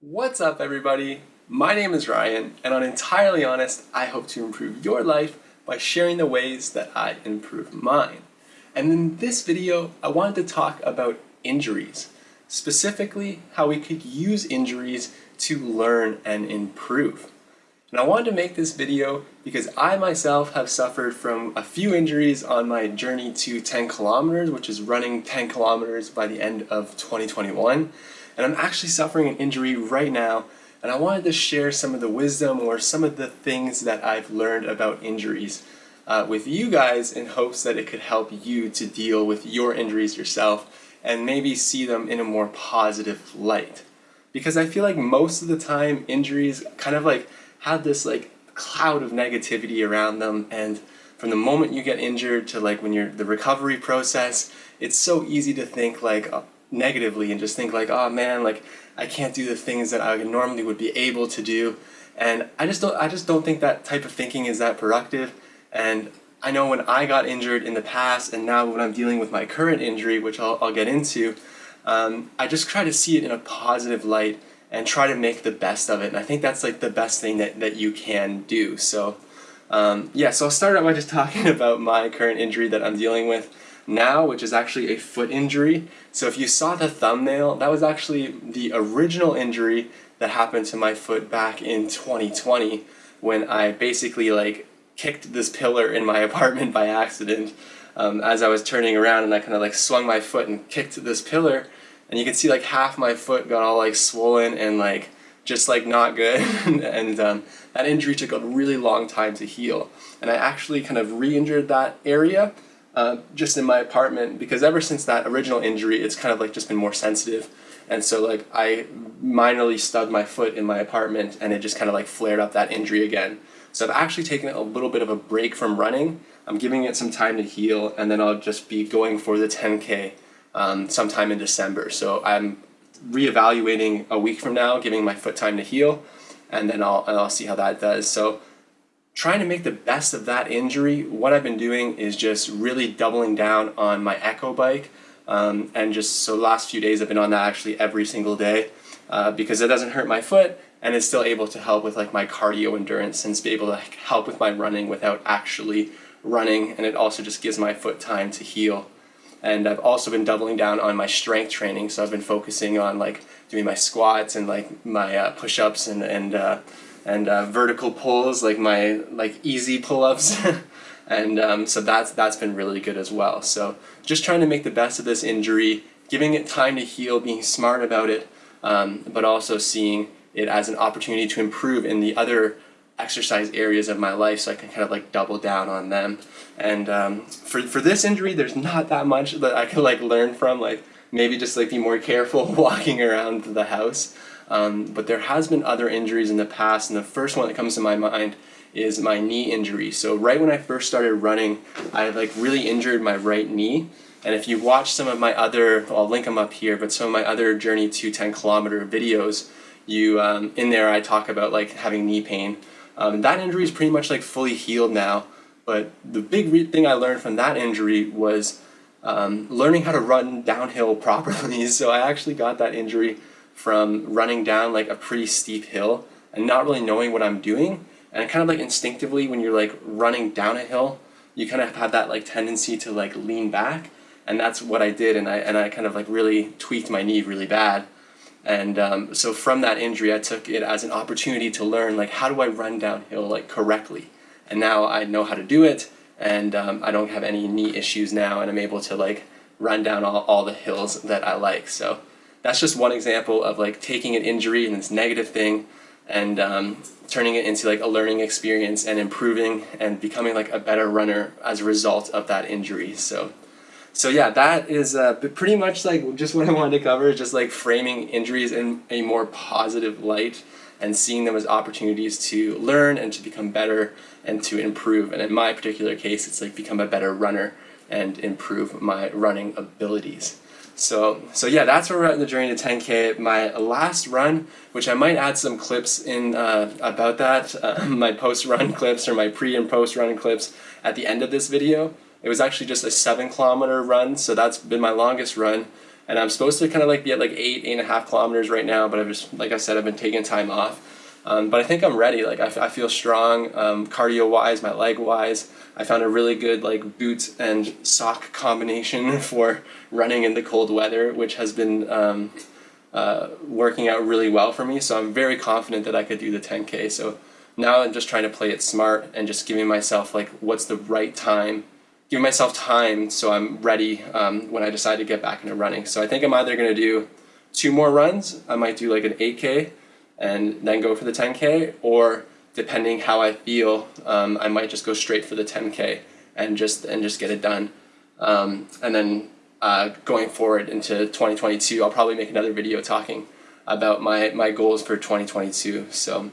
What's up everybody? My name is Ryan and on Entirely Honest, I hope to improve your life by sharing the ways that I improve mine. And in this video, I wanted to talk about injuries, specifically how we could use injuries to learn and improve. And I wanted to make this video because I myself have suffered from a few injuries on my journey to 10 kilometers, which is running 10 kilometers by the end of 2021 and I'm actually suffering an injury right now and I wanted to share some of the wisdom or some of the things that I've learned about injuries uh, with you guys in hopes that it could help you to deal with your injuries yourself and maybe see them in a more positive light. Because I feel like most of the time injuries kind of like have this like cloud of negativity around them and from the moment you get injured to like when you're the recovery process, it's so easy to think like, negatively and just think like, oh man, like I can't do the things that I normally would be able to do. And I just don't, I just don't think that type of thinking is that productive. And I know when I got injured in the past and now when I'm dealing with my current injury, which I'll, I'll get into, um, I just try to see it in a positive light and try to make the best of it. And I think that's like the best thing that, that you can do. So um, yeah, so I'll start out by just talking about my current injury that I'm dealing with now, which is actually a foot injury. So if you saw the thumbnail, that was actually the original injury that happened to my foot back in 2020 when I basically like kicked this pillar in my apartment by accident um, as I was turning around and I kind of like swung my foot and kicked this pillar and you can see like half my foot got all like swollen and like just like not good and um, that injury took a really long time to heal and I actually kind of re-injured that area uh, just in my apartment because ever since that original injury, it's kind of like just been more sensitive. And so like I minorly stubbed my foot in my apartment and it just kind of like flared up that injury again. So I've actually taken a little bit of a break from running. I'm giving it some time to heal and then I'll just be going for the 10K um, sometime in December. So I'm reevaluating a week from now, giving my foot time to heal and then I'll, and I'll see how that does. So trying to make the best of that injury, what I've been doing is just really doubling down on my Echo bike. Um, and just so last few days I've been on that actually every single day uh, because it doesn't hurt my foot and it's still able to help with like my cardio endurance and be able to help with my running without actually running and it also just gives my foot time to heal. And I've also been doubling down on my strength training. So I've been focusing on like doing my squats and like my uh, push-ups and, and uh, and uh, vertical pulls like my like easy pull-ups. And um, so that's that's been really good as well. So just trying to make the best of this injury giving it time to heal being smart about it um, but also seeing it as an opportunity to improve in the other exercise areas of my life so I can kind of like double down on them and um, for, for this injury there's not that much that I can like learn from like maybe just like be more careful walking around the house um, but there has been other injuries in the past, and the first one that comes to my mind is my knee injury. So right when I first started running, I like really injured my right knee. And if you watch some of my other, I'll link them up here, but some of my other Journey to 10 kilometer videos, you um, in there I talk about like having knee pain. Um, that injury is pretty much like fully healed now. But the big thing I learned from that injury was um, learning how to run downhill properly. So I actually got that injury from running down like a pretty steep hill and not really knowing what I'm doing. And kind of like instinctively when you're like running down a hill, you kind of have that like tendency to like lean back. And that's what I did. And I, and I kind of like really tweaked my knee really bad. And um, so from that injury, I took it as an opportunity to learn like how do I run downhill like correctly. And now I know how to do it and um, I don't have any knee issues now and I'm able to like run down all, all the hills that I like. So that's just one example of like taking an injury and this negative thing and um, turning it into like a learning experience and improving and becoming like a better runner as a result of that injury. So, so yeah, that is uh, pretty much like just what I wanted to cover, just like framing injuries in a more positive light and seeing them as opportunities to learn and to become better and to improve. And in my particular case, it's like become a better runner and improve my running abilities. So, so yeah, that's where we're at in the journey to 10K. My last run, which I might add some clips in uh, about that, uh, my post-run clips or my pre and post-run clips at the end of this video. It was actually just a seven kilometer run, so that's been my longest run. and I'm supposed to kind of like be at like eight, eight and a half kilometers right now, but I've just, like I said, I've been taking time off. Um, but I think I'm ready. Like I, feel strong, um, cardio wise, my leg wise. I found a really good like boot and sock combination for running in the cold weather, which has been um, uh, working out really well for me. So I'm very confident that I could do the 10K. So now I'm just trying to play it smart and just giving myself like what's the right time giving myself time so I'm ready um, when I decide to get back into running. So I think I'm either going to do two more runs. I might do like an 8K and then go for the 10K, or depending how I feel, um, I might just go straight for the 10K and just and just get it done. Um, and then uh, going forward into 2022, I'll probably make another video talking about my, my goals for 2022. So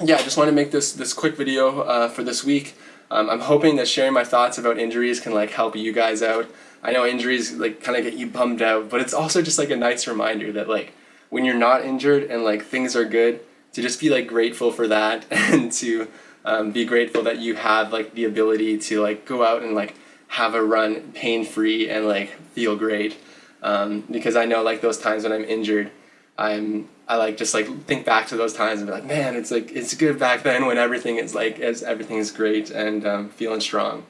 yeah, I just want to make this, this quick video uh, for this week. Um, I'm hoping that sharing my thoughts about injuries can like help you guys out. I know injuries like kind of get you bummed out, but it's also just like a nice reminder that like when you're not injured and like things are good, to just be like grateful for that and to um, be grateful that you have like the ability to like go out and like have a run pain free and like feel great. Um, because I know like those times when I'm injured, I'm I like just like think back to those times and be like, man, it's like it's good back then when everything is like as everything is great and um, feeling strong.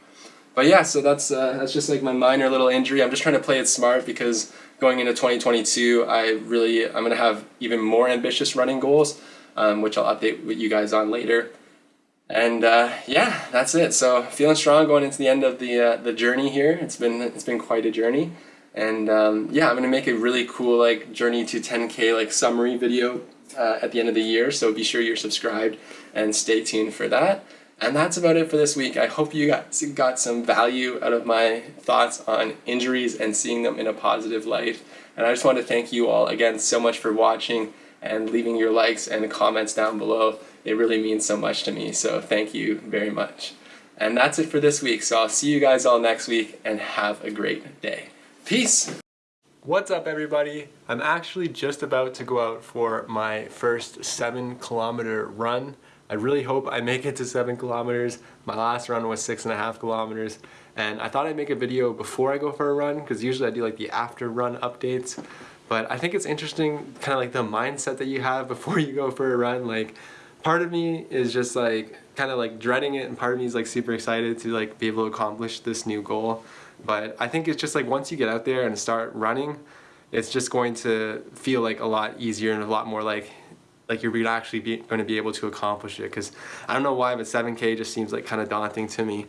But yeah, so that's uh, that's just like my minor little injury. I'm just trying to play it smart because going into 2022, I really I'm gonna have even more ambitious running goals, um, which I'll update with you guys on later. And uh, yeah, that's it. So feeling strong going into the end of the uh, the journey here. It's been it's been quite a journey. And um, yeah, I'm gonna make a really cool like journey to 10k like summary video uh, at the end of the year. So be sure you're subscribed and stay tuned for that. And that's about it for this week. I hope you got, got some value out of my thoughts on injuries and seeing them in a positive light. And I just want to thank you all again so much for watching and leaving your likes and comments down below. It really means so much to me. So thank you very much. And that's it for this week. So I'll see you guys all next week and have a great day. Peace! What's up everybody? I'm actually just about to go out for my first seven kilometer run. I really hope I make it to seven kilometers. My last run was six and a half kilometers and I thought I'd make a video before I go for a run because usually I do like the after run updates but I think it's interesting kind of like the mindset that you have before you go for a run like part of me is just like kind of like dreading it and part of me is like super excited to like be able to accomplish this new goal. But I think it's just like once you get out there and start running, it's just going to feel like a lot easier and a lot more like like you're actually be, going to be able to accomplish it. Because I don't know why but 7k just seems like kind of daunting to me.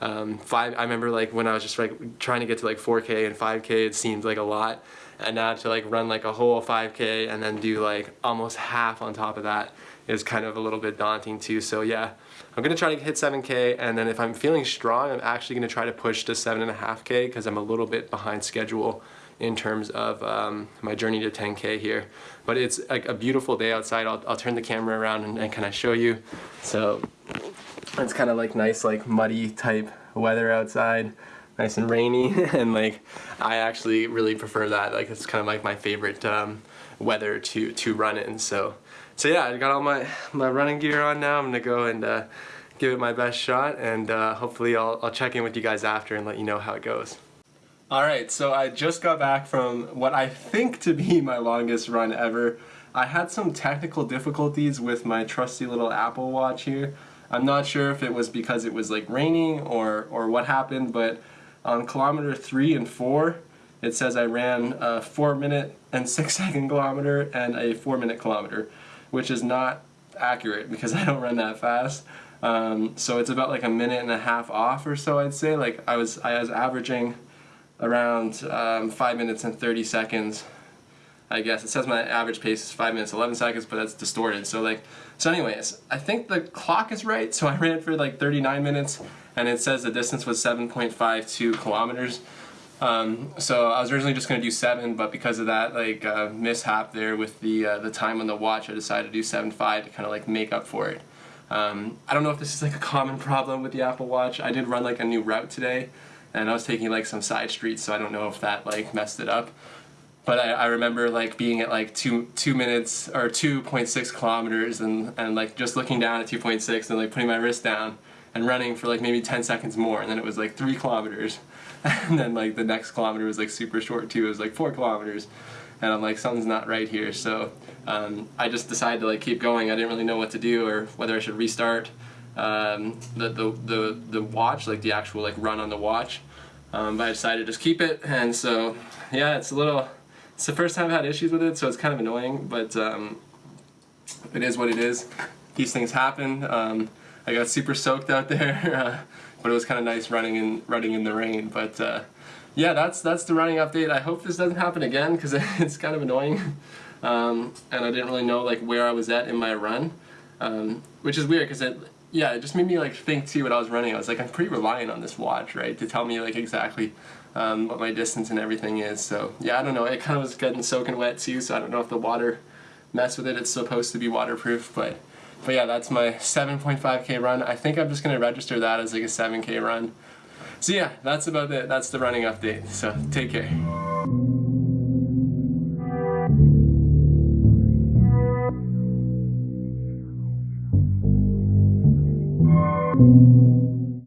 Um, five I remember like when I was just like trying to get to like 4k and 5k it seemed like a lot and now to like run like a whole 5k and then do like almost half on top of that is kind of a little bit daunting too so yeah I'm gonna try to hit 7K and then if I'm feeling strong, I'm actually gonna try to push to 7.5K because I'm a little bit behind schedule in terms of um, my journey to 10K here. But it's like a beautiful day outside. I'll, I'll turn the camera around and, and kind of show you. So it's kind of like nice like muddy type weather outside nice and rainy and like I actually really prefer that like it's kind of like my favorite um, weather to to run in so so yeah, I got all my, my running gear on now. I'm gonna go and uh, give it my best shot and uh, hopefully I'll, I'll check in with you guys after and let you know how it goes. Alright, so I just got back from what I think to be my longest run ever. I had some technical difficulties with my trusty little Apple Watch here. I'm not sure if it was because it was like raining or, or what happened, but on kilometer 3 and 4, it says I ran a 4 minute and 6 second kilometer and a 4 minute kilometer which is not accurate because I don't run that fast. Um, so it's about like a minute and a half off or so I'd say. Like I was, I was averaging around um, 5 minutes and 30 seconds I guess. It says my average pace is 5 minutes 11 seconds, but that's distorted. So like, so anyways, I think the clock is right. So I ran for like 39 minutes and it says the distance was 7.52 kilometers. Um, so I was originally just going to do 7, but because of that like uh, mishap there with the uh, the time on the watch, I decided to do 7.5 to kind of like make up for it. Um, I don't know if this is like a common problem with the Apple Watch. I did run like a new route today, and I was taking like some side streets, so I don't know if that like messed it up. But I, I remember like being at like two two minutes or 2.6 kilometers, and and like just looking down at 2.6 and like putting my wrist down and running for like maybe 10 seconds more, and then it was like three kilometers and then like the next kilometer was like super short too. It was like four kilometers, and I'm like something's not right here. So um, I just decided to like keep going. I didn't really know what to do or whether I should restart um, the, the the the watch, like the actual like run on the watch. Um, but I decided to just keep it, and so yeah, it's a little. It's the first time I've had issues with it, so it's kind of annoying, but um, it is what it is. These things happen. I got super soaked out there, uh, but it was kind of nice running in running in the rain. But uh, yeah, that's that's the running update. I hope this doesn't happen again because it's kind of annoying, um, and I didn't really know like where I was at in my run, um, which is weird because it yeah it just made me like think too what I was running. I was like I'm pretty reliant on this watch right to tell me like exactly. Um, what my distance and everything is so yeah I don't know it kind of was getting soaking wet too so I don't know if the water mess with it it's supposed to be waterproof but but yeah, that's my 7.5k run. I think I'm just gonna register that as like a 7k run. So yeah, that's about it. That's the running update. So take care.